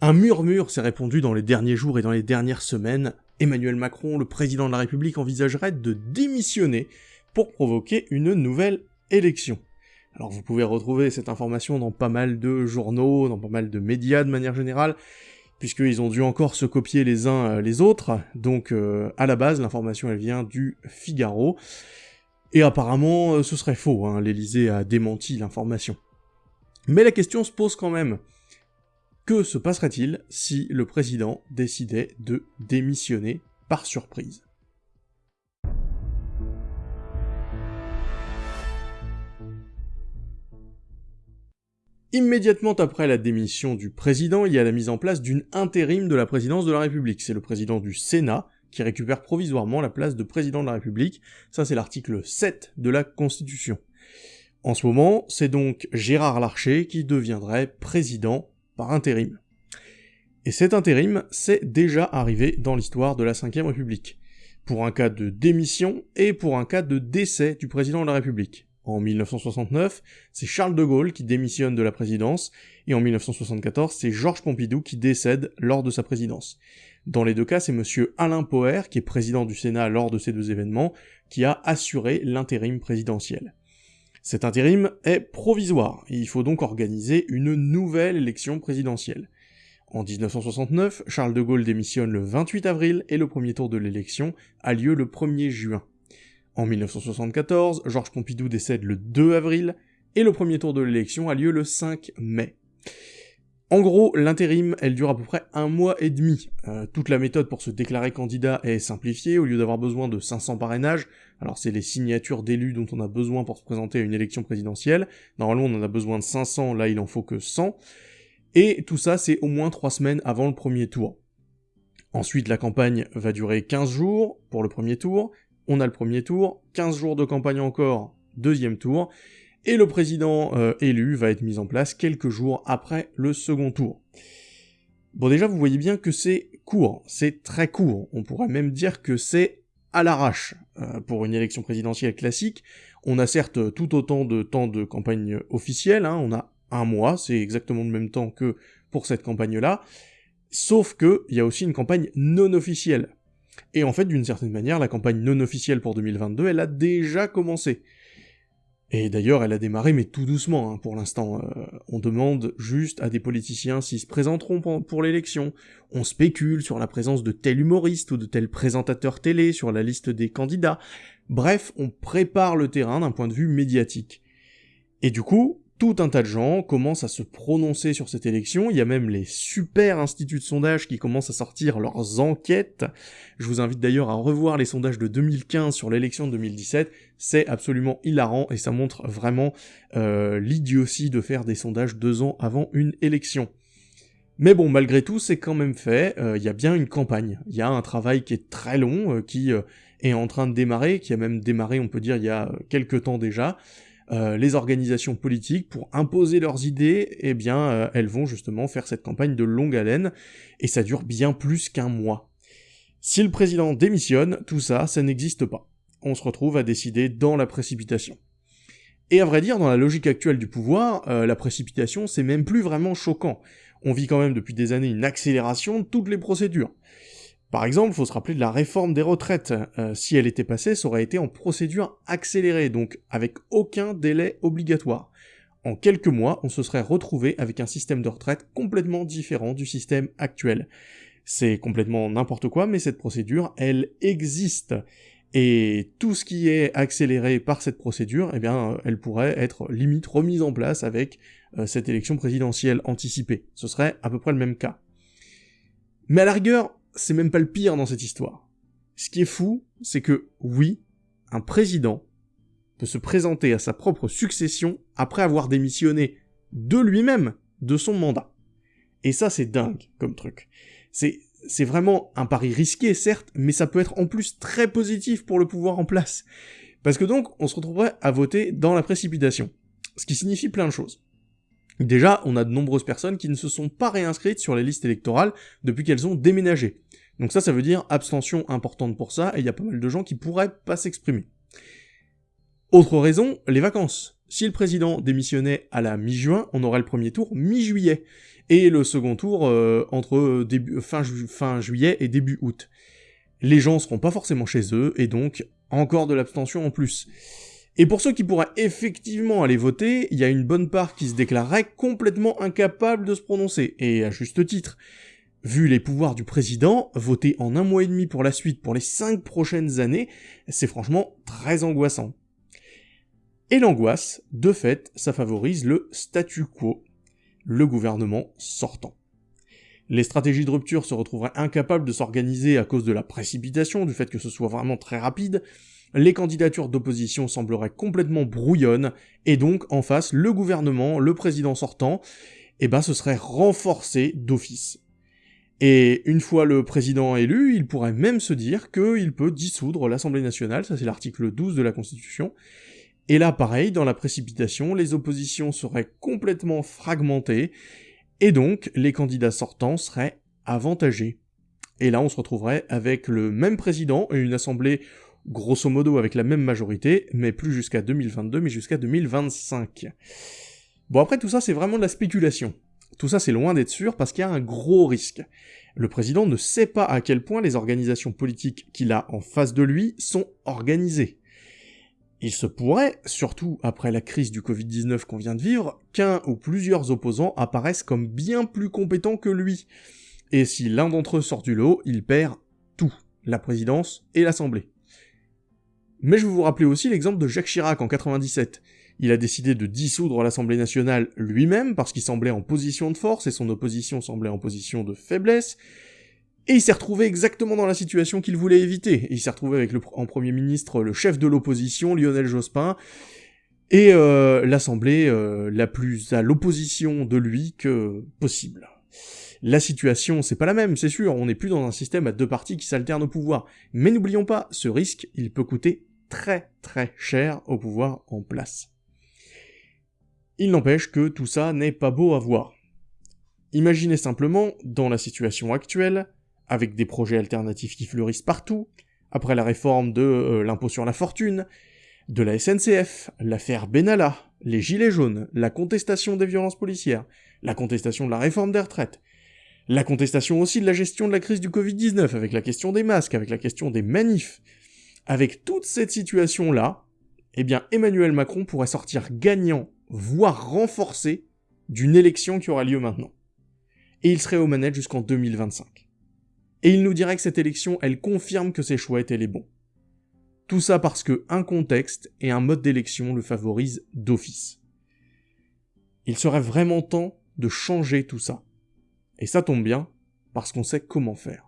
Un murmure s'est répandu dans les derniers jours et dans les dernières semaines. Emmanuel Macron, le président de la République, envisagerait de démissionner pour provoquer une nouvelle élection. Alors vous pouvez retrouver cette information dans pas mal de journaux, dans pas mal de médias de manière générale, puisqu'ils ont dû encore se copier les uns euh, les autres, donc euh, à la base l'information elle vient du Figaro, et apparemment euh, ce serait faux, hein, l'Elysée a démenti l'information. Mais la question se pose quand même, que se passerait-il si le président décidait de démissionner par surprise? Immédiatement après la démission du président, il y a la mise en place d'une intérim de la présidence de la République. C'est le président du Sénat qui récupère provisoirement la place de président de la République. Ça, c'est l'article 7 de la Constitution. En ce moment, c'est donc Gérard Larcher qui deviendrait président par intérim. Et cet intérim, c'est déjà arrivé dans l'histoire de la Ve République, pour un cas de démission et pour un cas de décès du président de la République. En 1969, c'est Charles de Gaulle qui démissionne de la présidence, et en 1974, c'est Georges Pompidou qui décède lors de sa présidence. Dans les deux cas, c'est monsieur Alain Poher, qui est président du Sénat lors de ces deux événements, qui a assuré l'intérim présidentiel. Cet intérim est provisoire, et il faut donc organiser une nouvelle élection présidentielle. En 1969, Charles de Gaulle démissionne le 28 avril et le premier tour de l'élection a lieu le 1er juin. En 1974, Georges Pompidou décède le 2 avril et le premier tour de l'élection a lieu le 5 mai. En gros, l'intérim, elle dure à peu près un mois et demi. Euh, toute la méthode pour se déclarer candidat est simplifiée, au lieu d'avoir besoin de 500 parrainages, alors c'est les signatures d'élus dont on a besoin pour se présenter à une élection présidentielle, normalement on en a besoin de 500, là il en faut que 100, et tout ça c'est au moins 3 semaines avant le premier tour. Ensuite la campagne va durer 15 jours pour le premier tour, on a le premier tour, 15 jours de campagne encore, deuxième tour, et le président euh, élu va être mis en place quelques jours après le second tour. Bon déjà vous voyez bien que c'est court, c'est très court, on pourrait même dire que c'est à l'arrache. Euh, pour une élection présidentielle classique, on a certes tout autant de temps de campagne officielle, hein, on a un mois, c'est exactement le même temps que pour cette campagne-là, sauf que il y a aussi une campagne non officielle. Et en fait, d'une certaine manière, la campagne non officielle pour 2022, elle a déjà commencé. Et d'ailleurs, elle a démarré, mais tout doucement, hein, pour l'instant. Euh, on demande juste à des politiciens s'ils se présenteront pour l'élection. On spécule sur la présence de tel humoriste ou de tel présentateur télé sur la liste des candidats. Bref, on prépare le terrain d'un point de vue médiatique. Et du coup, tout un tas de gens commencent à se prononcer sur cette élection, il y a même les super instituts de sondage qui commencent à sortir leurs enquêtes. Je vous invite d'ailleurs à revoir les sondages de 2015 sur l'élection de 2017, c'est absolument hilarant et ça montre vraiment euh, l'idiotie de faire des sondages deux ans avant une élection. Mais bon, malgré tout, c'est quand même fait, euh, il y a bien une campagne, il y a un travail qui est très long, euh, qui est en train de démarrer, qui a même démarré, on peut dire, il y a quelques temps déjà, euh, les organisations politiques, pour imposer leurs idées, eh bien, euh, elles vont justement faire cette campagne de longue haleine, et ça dure bien plus qu'un mois. Si le président démissionne, tout ça, ça n'existe pas. On se retrouve à décider dans la précipitation. Et à vrai dire, dans la logique actuelle du pouvoir, euh, la précipitation, c'est même plus vraiment choquant. On vit quand même depuis des années une accélération de toutes les procédures. Par exemple, il faut se rappeler de la réforme des retraites. Euh, si elle était passée, ça aurait été en procédure accélérée, donc avec aucun délai obligatoire. En quelques mois, on se serait retrouvé avec un système de retraite complètement différent du système actuel. C'est complètement n'importe quoi, mais cette procédure, elle existe. Et tout ce qui est accéléré par cette procédure, eh bien, elle pourrait être limite remise en place avec euh, cette élection présidentielle anticipée. Ce serait à peu près le même cas. Mais à la rigueur, c'est même pas le pire dans cette histoire. Ce qui est fou, c'est que oui, un président peut se présenter à sa propre succession après avoir démissionné de lui-même de son mandat. Et ça, c'est dingue comme truc. C'est, vraiment un pari risqué, certes, mais ça peut être en plus très positif pour le pouvoir en place. Parce que donc, on se retrouverait à voter dans la précipitation. Ce qui signifie plein de choses. Déjà, on a de nombreuses personnes qui ne se sont pas réinscrites sur les listes électorales depuis qu'elles ont déménagé. Donc ça, ça veut dire abstention importante pour ça, et il y a pas mal de gens qui pourraient pas s'exprimer. Autre raison, les vacances. Si le président démissionnait à la mi-juin, on aurait le premier tour mi-juillet, et le second tour euh, entre fin, fin juillet et début août. Les gens seront pas forcément chez eux, et donc encore de l'abstention en plus. Et pour ceux qui pourraient effectivement aller voter, il y a une bonne part qui se déclarerait complètement incapable de se prononcer, et à juste titre. Vu les pouvoirs du président, voter en un mois et demi pour la suite pour les cinq prochaines années, c'est franchement très angoissant. Et l'angoisse, de fait, ça favorise le statu quo, le gouvernement sortant. Les stratégies de rupture se retrouveraient incapables de s'organiser à cause de la précipitation, du fait que ce soit vraiment très rapide, les candidatures d'opposition sembleraient complètement brouillonnes, et donc en face, le gouvernement, le président sortant, eh ben ce serait renforcé d'office. Et une fois le président élu, il pourrait même se dire qu'il peut dissoudre l'Assemblée nationale, ça c'est l'article 12 de la Constitution. Et là, pareil, dans la précipitation, les oppositions seraient complètement fragmentées, et donc les candidats sortants seraient avantagés. Et là, on se retrouverait avec le même président et une assemblée grosso modo avec la même majorité, mais plus jusqu'à 2022, mais jusqu'à 2025. Bon après tout ça c'est vraiment de la spéculation. Tout ça c'est loin d'être sûr parce qu'il y a un gros risque. Le président ne sait pas à quel point les organisations politiques qu'il a en face de lui sont organisées. Il se pourrait, surtout après la crise du Covid-19 qu'on vient de vivre, qu'un ou plusieurs opposants apparaissent comme bien plus compétents que lui. Et si l'un d'entre eux sort du lot, il perd tout, la présidence et l'Assemblée. Mais je vais vous rappeler aussi l'exemple de Jacques Chirac en 97. Il a décidé de dissoudre l'Assemblée nationale lui-même parce qu'il semblait en position de force et son opposition semblait en position de faiblesse, et il s'est retrouvé exactement dans la situation qu'il voulait éviter. Il s'est retrouvé avec le, en Premier ministre le chef de l'opposition, Lionel Jospin, et euh, l'Assemblée euh, la plus à l'opposition de lui que possible. La situation, c'est pas la même, c'est sûr, on n'est plus dans un système à deux partis qui s'alternent au pouvoir. Mais n'oublions pas, ce risque, il peut coûter très cher au pouvoir en place. Il n'empêche que tout ça n'est pas beau à voir. Imaginez simplement, dans la situation actuelle, avec des projets alternatifs qui fleurissent partout, après la réforme de euh, l'impôt sur la fortune, de la SNCF, l'affaire Benalla, les gilets jaunes, la contestation des violences policières, la contestation de la réforme des retraites, la contestation aussi de la gestion de la crise du Covid-19, avec la question des masques, avec la question des manifs. Avec toute cette situation-là, eh bien Emmanuel Macron pourrait sortir gagnant, voire renforcé, d'une élection qui aura lieu maintenant. Et il serait aux manettes jusqu'en 2025 et il nous dirait que cette élection, elle confirme que ses choix étaient les bons. Tout ça parce que un contexte et un mode d'élection le favorisent d'office. Il serait vraiment temps de changer tout ça. Et ça tombe bien, parce qu'on sait comment faire.